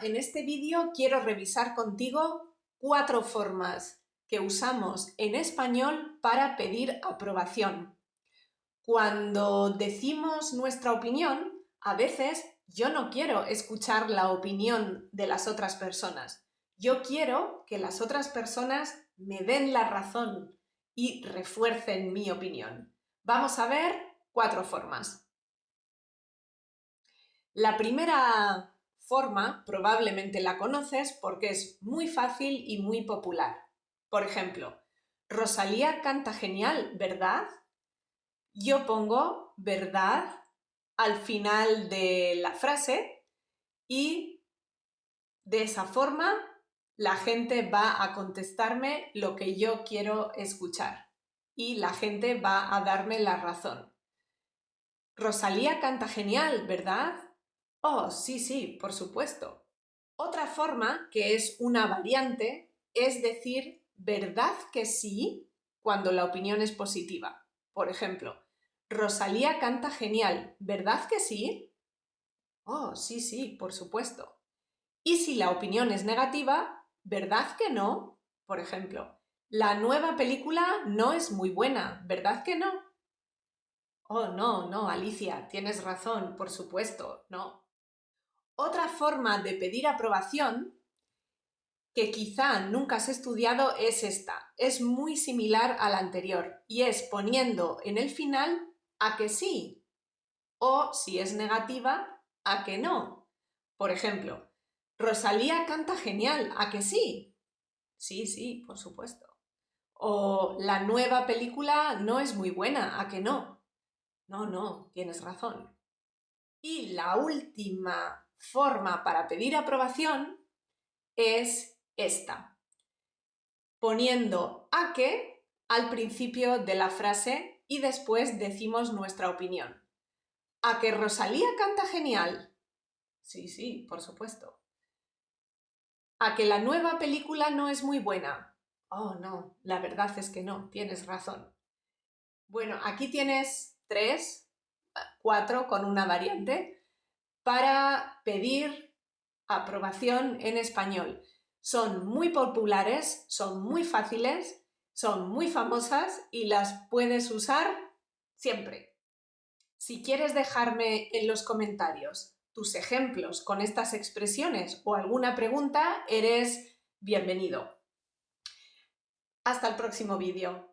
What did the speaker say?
en este vídeo quiero revisar contigo cuatro formas que usamos en español para pedir aprobación. Cuando decimos nuestra opinión, a veces yo no quiero escuchar la opinión de las otras personas. Yo quiero que las otras personas me den la razón y refuercen mi opinión. Vamos a ver cuatro formas. La primera forma probablemente la conoces porque es muy fácil y muy popular. Por ejemplo, Rosalía canta genial, ¿verdad? Yo pongo verdad al final de la frase y de esa forma la gente va a contestarme lo que yo quiero escuchar y la gente va a darme la razón. Rosalía canta genial, ¿verdad? Oh, sí, sí, por supuesto. Otra forma, que es una variante, es decir ¿verdad que sí? cuando la opinión es positiva. Por ejemplo, Rosalía canta genial, ¿verdad que sí? Oh, sí, sí, por supuesto. Y si la opinión es negativa, ¿verdad que no? Por ejemplo, la nueva película no es muy buena, ¿verdad que no? Oh, no, no, Alicia, tienes razón, por supuesto, no. Otra forma de pedir aprobación que quizá nunca has estudiado es esta. Es muy similar a la anterior y es poniendo en el final a que sí o, si es negativa, a que no. Por ejemplo, Rosalía canta genial, ¿a que sí? Sí, sí, por supuesto. O la nueva película no es muy buena, ¿a que no? No, no, tienes razón. Y la última forma para pedir aprobación es esta, poniendo a que al principio de la frase y después decimos nuestra opinión. ¿A que Rosalía canta genial? Sí, sí, por supuesto. ¿A que la nueva película no es muy buena? Oh, no, la verdad es que no, tienes razón. Bueno, aquí tienes tres, cuatro con una variante para pedir aprobación en español. Son muy populares, son muy fáciles, son muy famosas y las puedes usar siempre. Si quieres dejarme en los comentarios tus ejemplos con estas expresiones o alguna pregunta, eres bienvenido. Hasta el próximo vídeo.